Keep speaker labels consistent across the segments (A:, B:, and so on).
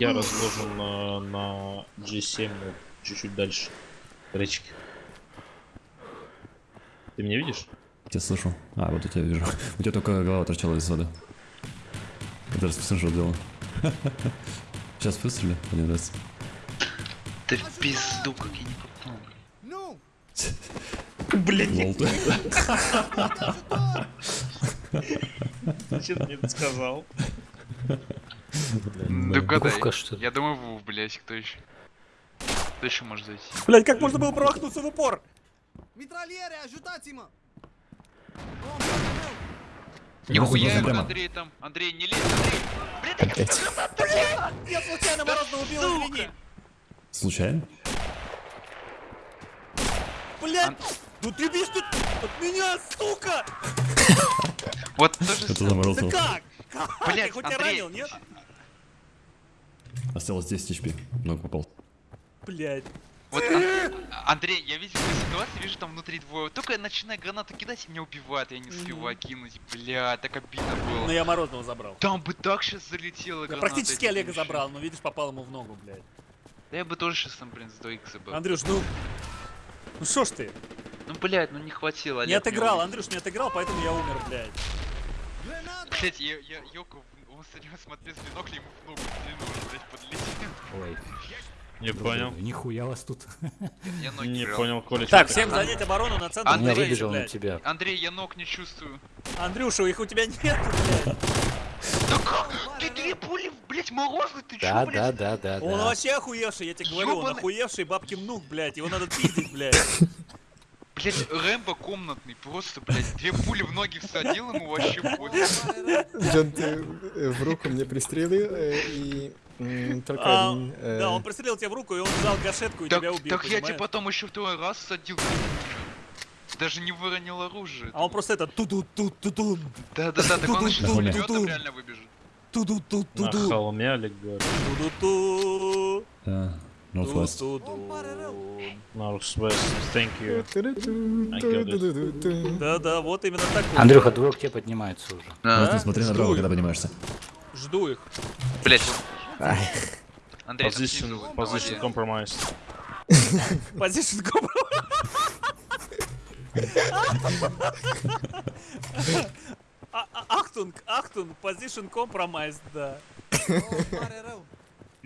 A: Я разложен на, на G7, ну, чуть-чуть дальше. Речки. Ты меня видишь?
B: Тебя слышу. А, вот я тебя вижу. У тебя только голова торчала из воды. Это раз посмотри, что делал. Сейчас выстрели один раз.
C: Ты в пизду, как я не попал.
D: Ну,
B: ты.
A: Зачем ты мне это сказал?
C: Догадай. Я думаю, Вов, блядь, кто еще? Кто еще может зайти?
E: Блять, как можно было промахнуться в упор?
C: Нихуя,
B: прямо.
C: ему, Андрей там. Андрей, не лезь, Андрей.
E: Я случайно морозно убил, извини.
B: Случайно?
E: Блять, ну ты бежишь тут от меня, сука!
C: Вот то же
B: Это
E: Да как? Как?
C: Блядь,
E: Ты хоть
C: Андрей.
E: ранил, нет?
B: Осталось 10 HP. Много попал.
E: Блять.
C: Вот, Ан- Андрей, я видел эту ситуацию, вижу там внутри двое. Только я начинаю гранату кидать, и меня убивают, я не успеваю кинуть. Бля, так обидно
E: Ну
C: было.
E: я морозного забрал.
C: Там бы так сейчас залетело
E: Я практически Олега забрал, но видишь, попал ему в ногу, блядь.
C: Да я бы тоже сейчас там, блин, с 2 икса был.
E: Андрюш, ну... Ну шо ж ты?
C: Ну, блядь, ну не хватило.
E: Не
C: Олег,
E: отыграл,
C: меня
E: Андрюш не отыграл, поэтому я умер, блядь.
C: Блять, я, я, Йоко, он с него смотрел с бинокля, ему в ногу в длину, блять, подлетел.
F: Ой,
A: Не понял.
F: нихуя вас тут.
C: Я ноги
A: Не
C: брал.
A: понял, Коля.
E: Так,
A: чё
E: всем
A: ты-
E: занять оборону на центр.
C: Андрей,
E: Андрей,
F: выбежал на
E: блядь.
F: тебя.
C: Андрей, я ног не чувствую.
E: Андрюша, их у тебя нет, блядь.
C: Да как? Ты две пули, блять, морозный, ты чё,
F: Да,
C: блядь?
F: да, да, да,
E: Он
F: да.
E: вообще охуевший, я тебе говорю, он охуевший бабки внук, блядь. Его надо пиздить, блядь.
C: Блять, Рэмбо комнатный, просто, блять, две пули в ноги всадил ему вообще пофиг.
G: Джон, ты э, в руку мне пристрелил, э, и только
E: А,
G: один... э,
E: Да, он пристрелил тебя в руку, и он взял гашетку и
C: Так,
E: тебя убил,
C: так я тебе потом еще второй раз садил. Даже не выронил оружие.
E: А он просто это ту ту ту ту
C: Да-да-да, так он еще с реально выбежит.
E: ту ту ту
A: На
E: ту
A: холме Олег говорит.
E: ту ту
B: Да. Northwest.
A: Northwest, thank you.
E: Да-да, вот именно такой.
F: Андрюха, двое к тебе поднимаются уже.
B: Просто
E: Да?
B: смотри направо,
E: их.
B: когда поднимаешься.
E: Жду их.
C: Блять. Андрей, там
A: Position,
C: снизу,
A: position compromised.
E: А- а- Ахтунг, Ахтунг, position compromised, да.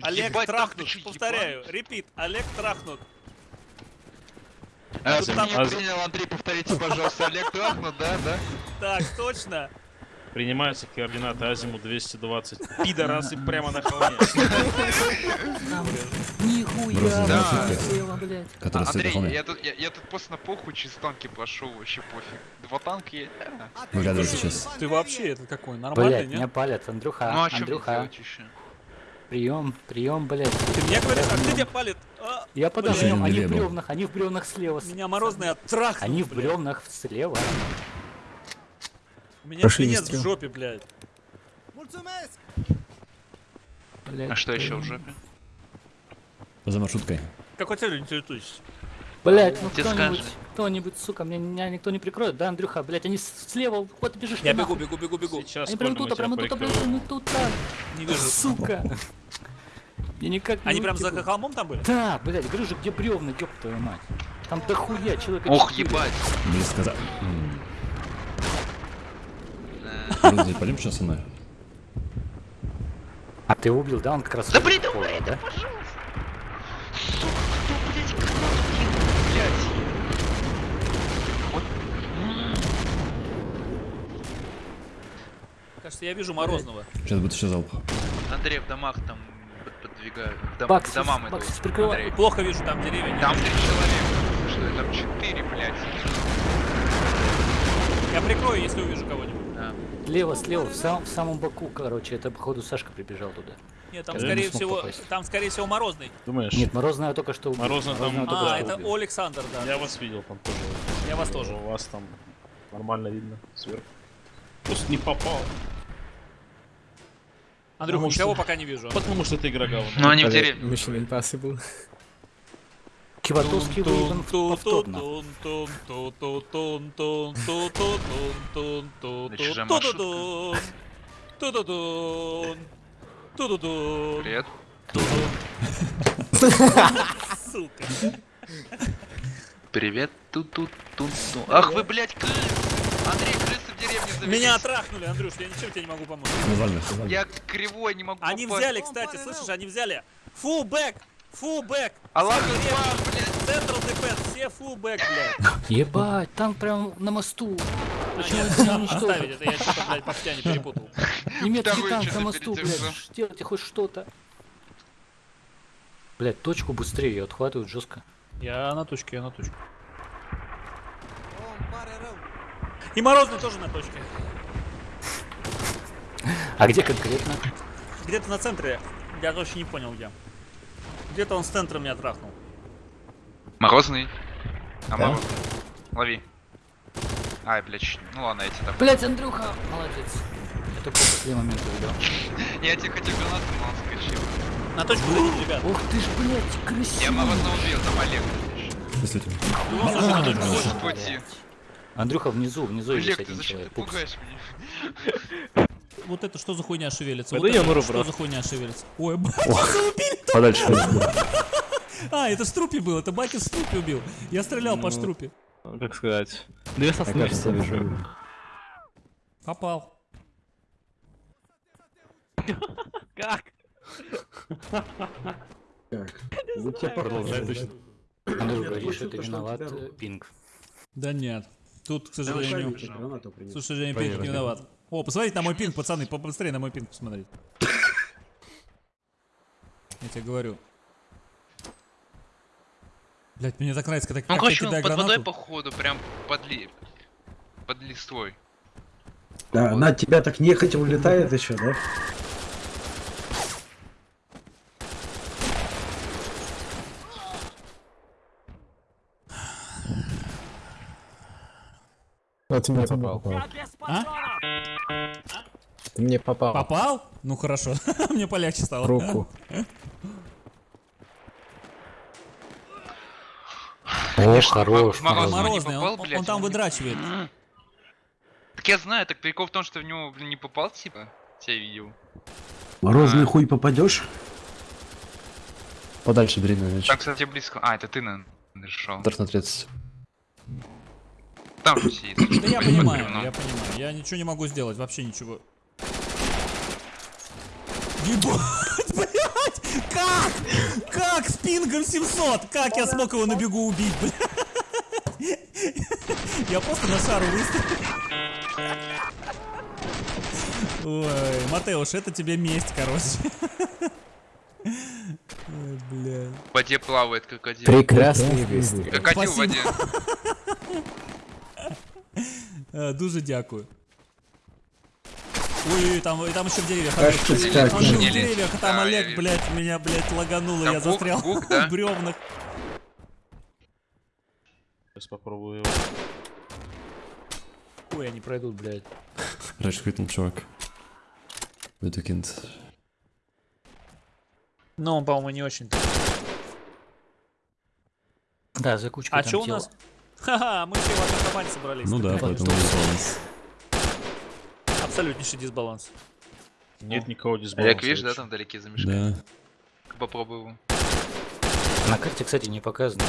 E: Олег
C: Ебать,
E: трахнут,
C: чё,
E: повторяю, репит, Олег трахнут.
C: А,
E: Тут там-
C: меня принял, Андрей, повторите, пожалуйста, Олег трахнут, да, да?
E: Так, точно.
A: Принимаются координаты Азиму 220. Пидорасы прямо на холме.
F: Нихуя,
C: Да. Андрей, я тут, я, я тут просто на похуй через танки пошел, вообще пофиг. Два танка есть.
B: Выглядывай сейчас.
E: Ты вообще это какой, нормальный,
F: Блядь, меня
E: нет?
F: палят, Андрюха,
C: Ну а
F: Андрюха? Прием, прием, блядь.
E: Ты мне говоришь, а кто тебя палит? А,
F: Я под
E: Блядь.
F: огнем, они в бревнах, они в бревнах слева.
E: Меня морозный оттрахнул,
F: Они в бревнах слева.
E: У меня
G: выстрел.
E: в жопе, блядь.
F: Блядь.
C: А что еще в жопе?
B: За маршруткой.
E: Какой целью интересуешься?
F: Блять, ну кто-нибудь, кто-нибудь, сука, меня, меня никто не прикроет, да, Андрюха, блять, они слева, вот бежишь.
E: Я бегу, бегу, бегу, бегу.
A: Сейчас
F: Они прям
A: Коля, мы
F: тут, а прям
A: тебя
F: тут, а прям
A: прикроем.
F: тут, тут,
E: Не вижу.
F: сука. Я никак не
E: Они прям за холмом там были?
F: Да, блядь, говорю же, где бревна, ёб твою мать. Там дохуя человека
C: Ох,
F: четыре.
C: ебать.
B: Близко за...
C: Э,
B: Блин, пойдем сейчас со мной.
F: А ты его убил, да? Он как раз...
C: Да
F: по полу,
C: да, пожалуйста. Сука, кто, блядь, кинул, блядь?
E: Кажется, я вижу Морозного.
B: Сейчас будет еще залп.
C: Андрей в домах там подвигают. Дом,
F: Бакс,
C: к домам
F: Бакс,
C: идут.
F: прикрывай.
E: Плохо вижу, там деревья нет.
C: Там три человека. Что это? Там четыре, блядь.
E: Я прикрою, если увижу кого-нибудь.
C: Да.
F: Слева, слева, в, сам- в самом боку, короче, это, походу, Сашка прибежал туда.
E: Нет, там
B: Я
E: скорее
F: не
E: всего,
F: попасть.
E: там скорее всего Морозный.
A: Думаешь?
F: Нет, Морозная только что убил.
A: Морозная там-
F: только
E: А, это
F: убил.
E: Александр, да.
A: Я вас видел там тоже.
E: Я вас тоже.
A: У вас там нормально видно сверху. Просто не попал.
E: Андрюха,
A: Потому
E: никого
A: что-
E: пока не вижу.
A: Потому что ты игра говно.
C: Ну они в деревне.
G: Mission Impossible.
F: Киватовский выигран повторно.
C: Привет.
E: Сука.
C: Привет, тут тут тут тут. Ах вы, блядь! Андрей, деревне завелись.
E: Меня отрахнули, Андрюш, я ничем тебе не могу помочь.
C: Я кривой, не могу
E: Они
C: попасть.
E: взяли, кстати, слышишь, они взяли. Фул бэк! Фул бэк!
C: Аллах блядь.
E: Централ дефенс, все фул бэк, блядь.
F: Ебать, танк прям на мосту.
E: А,
F: Почему
E: нет,
F: это не
E: оставить, это я что-то, блядь, по не перепутал.
F: Немецкий танк на мосту, блядь. Сделайте хоть что-то. Блядь, точку быстрее, ее отхватывают жестко.
E: Я на точке, я на точке. И Морозный тоже на точке.
F: А где конкретно?
E: Где-то на центре, я вообще не понял где. Где-то он с центра меня трахнул.
C: Морозный. А морозный. Лови. Ай, блядь, ну ладно, я тебе там.
F: Блядь, Андрюха, молодец. Я только после момента увидел.
C: Я тебе хотел гранату, но он скачил.
E: На точку зайдите, ребят.
F: Ух ты ж, блядь,
C: Я
F: красиво.
C: морозного убил, там Олег.
B: Если.
E: Ну, слушай, на точку
C: пути.
F: Андрюха внизу, внизу есть
C: Олег, ты
F: один
C: зачем ты
F: человек. Пупс.
C: пугаешь меня?
E: Вот это что за хуйня шевелится? Вот
A: я
E: это что за хуйня шевелится? Ой, блядь,
B: Подальше.
E: а, это Струпи был, это Бакин Струпи убил. Я стрелял по
A: Ну.
E: Штрупе.
A: Как сказать? Две сосны.
B: кажется, вижу.
E: Попал.
A: Как?
B: Продолжай точно.
F: Андрюх говорит, что ты виноват, э, пинг.
E: Да нет. Тут, к сожалению, к сожалению, пинг не виноват. О, посмотрите на мой пинг, пацаны, побыстрее на мой пинг посмотреть. Я тебе говорю. Блять, мне так нравится, когда
C: Ну, короче, он
E: кидаю
C: под водой,
E: гранату.
C: походу, прям под, ли... под листвой.
H: Да, она от тебя так нехотя улетает еще, да?
G: Ну, ты мне попал.
E: А?
G: Ты мне попал.
E: Попал? Ну хорошо, мне полегче стало.
G: Руку.
F: О, хорош.
C: Мороз.
F: Мороз.
E: Морозный,
C: попал,
E: он, он там
C: он не-
E: выдрачивает.
C: Так я знаю, так прикол в том, что в него, блин, не попал, типа. Тебя видел.
H: Морозный
C: А.
H: хуй попадешь?
B: Подальше мяч.
C: Там, кстати, близко. А, это ты, наверное, решил.
B: Метров на 30.
C: Там же сидит.
E: Да я понимаю,
C: бревном.
E: я понимаю. Я ничего не могу сделать, вообще ничего. Ебать, блядь! Как? Как с пингом 700? Как я смог его на бегу убить, блядь? Я просто на шару выстрелил. Ой, Матеуш, это тебе месть, короче. Ой, блядь.
C: В воде плавает крокодил.
G: Прекрасный выстрел.
C: Крокодил в воде.
E: Е, Дуже дякую. Ой, там, и там еще в деревьях. Олег. Там еще в деревьях, а там
C: Да,
E: Олег, блядь, меня, блядь, лагануло,
C: Там
E: я
C: бук-
E: застрял
C: бук, да?
E: в бревнах.
A: Сейчас попробую его.
F: Ой, они пройдут, блядь.
B: Раньше квитнул чувак. Витакинд.
E: Ну, он, по-моему, не очень.
F: Да, за кучкой
E: А
F: там
E: что у нас? Ха-ха, мы все в одной команде собрались.
B: Ну да, поэтому дисбаланс.
E: Абсолютнейший дисбаланс.
A: Нет никого
C: Олег,
A: дисбаланса.
C: видишь, да, там вдалеке за мешками?
B: Да.
C: Попробуй его.
F: На карте, кстати, не показано.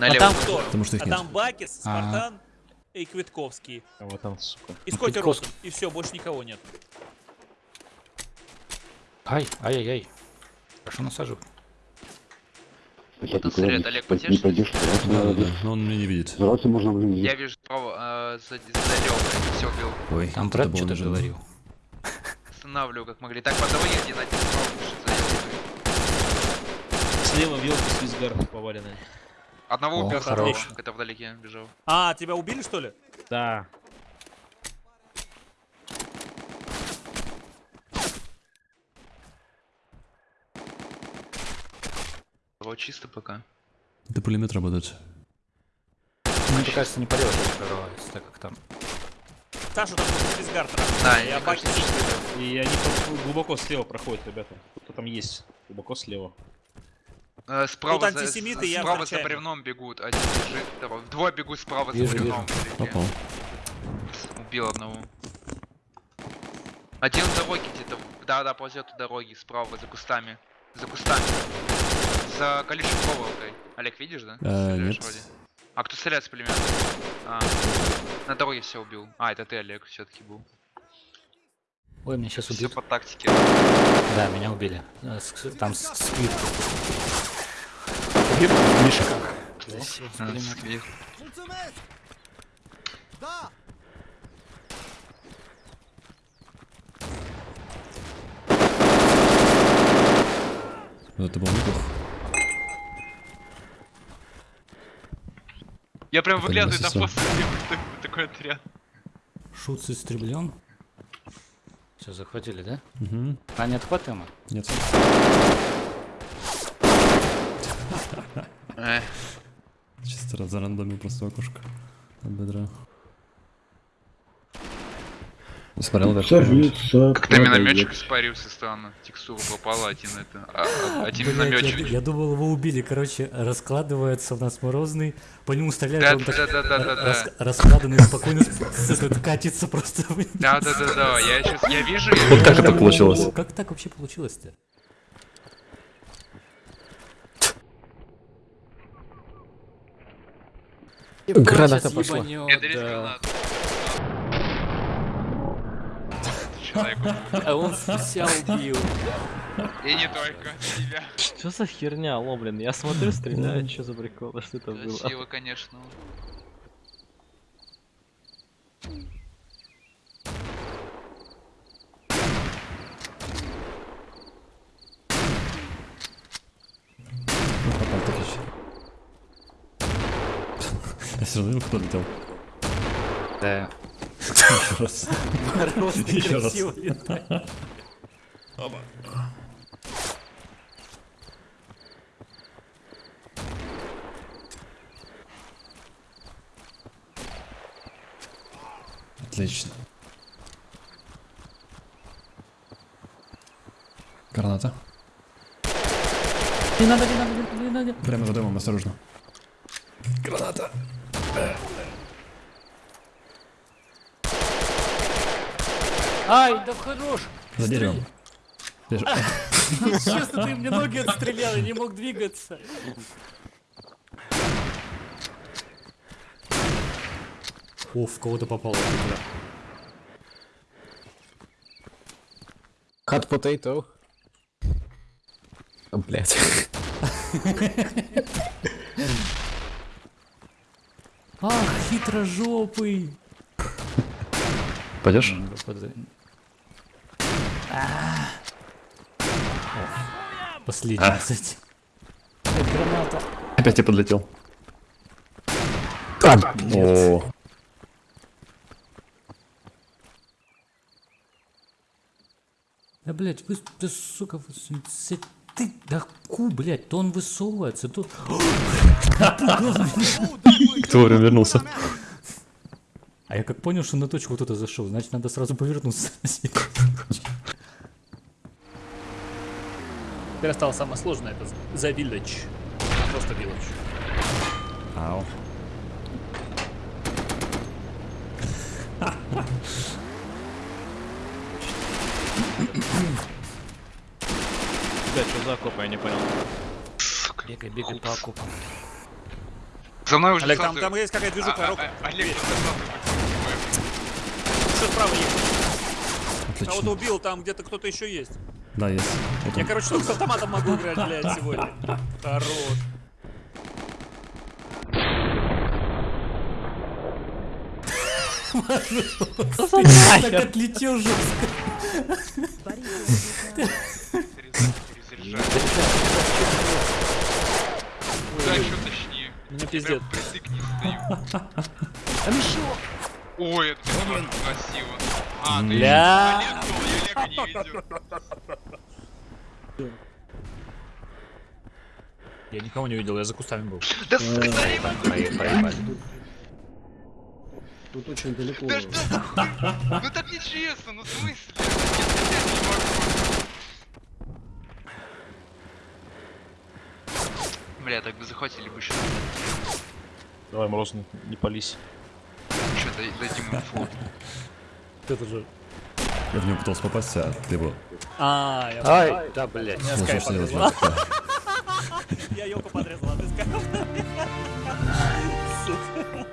E: А там кто?
B: Потому что их
E: А
B: нет.
E: там Бакис, Спартан и Квитковский.
A: А вот там, сука.
E: И
F: Ну,
E: Скотти. Ротун. И все, больше никого нет.
F: Ай, ай-яй-яй. Хорошо насаживай.
C: Тут след, Олег, потешь?
B: Да, да, но он меня не видит.
C: Я вижу справа, э, за, за левой. Все убил.
B: Ой,
F: Там
B: это
F: брат что-то говорил.
C: Останавливаю, как могли. Так, по дороге один один справа пишет за левой.
A: Слева вилка свизгар поваленный.
C: Одного убил
F: хорош.
C: который вдалеке бежал.
E: А, тебя убили, что ли?
A: Да.
C: Его чисто пока.
B: Это пулемет работает.
F: Мне кажется, не порез прорывается, так как там.
E: Саша там Физгар
C: Да,
E: Я
C: что-
A: И они глубоко слева проходят, ребята. Кто там есть? Глубоко слева.
C: Э, справа
E: Тут
C: за,
E: антисемиты,
C: с-
E: я
C: справа за бревном бегут. Один бежит, второй. Двое бегут справа за
F: Вижу,
C: бревном.
F: вижу.
C: вдалеке.
B: Попал.
C: Убил одного. Один в дороге где-то Да, да, ползет у дороги, справа, за кустами. За кустами. За колючей проволокой. Олег, видишь, да? Стреляешь
B: нет.
C: вроде. А кто стреляет с пулемета? А, на дороге все убил. А, это ты, Олег, все-таки был.
F: Ой, меня сейчас
C: Все
F: убьют.
C: по тактике.
F: Да, меня убили. С- Там с- сквид. Сквид в мешках. Да,
C: А,
B: это был неплохо.
C: Я прям выглядываю там
B: не
C: просто такой отряд.
F: Шут истреблен. Все, захватили, да?
B: Угу.
F: А не отхватываем?
B: Нет.
C: Э,
B: Чисто раз зарандомил просто окошко. От бедра. Смотрел вверх.
H: Садится,
C: Как на минометчик испарился странно. Текстура попала, один это. А, а- один
F: я,
C: минометчик.
F: я думал, его убили. Короче, раскладывается у нас морозный, по нему стреляют,
C: Да,
F: он так
C: да, да, да, да,
F: рас-
C: да.
F: раскладанный, спокойно катится просто вниз.
C: Да, да, да, да. Я сейчас, я вижу,
B: Вот как это получилось?
F: Как так вообще получилось-то?
G: Граната пошла.
C: Я гранату.
F: А он вся убил.
C: И не только себя.
I: Что за херня, алло, блин? Я смотрю, стреляют, что за прикол, что это было?
C: Красиво, конечно.
B: Я все равно кто летел.
F: Да.
B: Еще раз. Еще раз.
F: летает.
B: Отлично. Граната.
F: Не надо, не надо, не надо.
B: Прямо за домом, осторожно. Граната.
F: Ай, да хорош.
B: За деревом.
F: Честно, ты мне ноги отстрелял, я не мог двигаться. О, в кого-то попало.
G: potato. О, Блять.
F: Ах, хитрожопый.
B: Пойдешь?
F: А. О, Последний,
B: А.
F: кстати. Это граната.
B: Опять я подлетел. О,
F: Да, блядь, вы, да, сука, вы, ты, да ку, блядь, то он высовывается, то...
B: кто вовремя вернулся?
F: А я как понял, что на точку кто-то зашел, значит, надо сразу повернуться. Теперь осталось самое сложное, это за village. Просто village.
B: Ау.
I: Блядь, что за окоп, я не понял.
F: Бегай, бегай по окопам.
C: За мной уже
E: Олег, там, там есть какая-то
C: А,
E: движуха,
C: а,
E: Рок.
C: а, Олег,
E: Что справа есть? Кого-то убил, там где-то кто-то еще есть.
B: Да, есть. Вот
E: Я, короче, только с автоматом могу играть, блядь, сегодня. Хорош.
F: Так отлетел жестко.
C: Да, что точнее.
E: Мне пиздец.
C: прям притык не! Ой, это прям красиво. А, ты
F: Бля.
C: Олег был, я Олега не видел.
A: Я никого не видел, я за кустами был.
C: Да сука,
H: Тут очень далеко.
C: да что? Ну так нечестно, ну в смысле? Не. Бля, так бы захватили бы еще.
A: Давай, Морозный, не пались.
C: Дадим инфу.
F: Это же
B: Я в него пытался попасть, а ты его
E: А, я
F: Ай, да, блядь.
E: Я
B: Ну,
E: скайп
B: ж делать?
E: подрезал. Я елку подрезал, а ты скайп. Сука.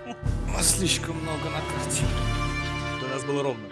F: Слишком много на карте.
E: У нас было ровно.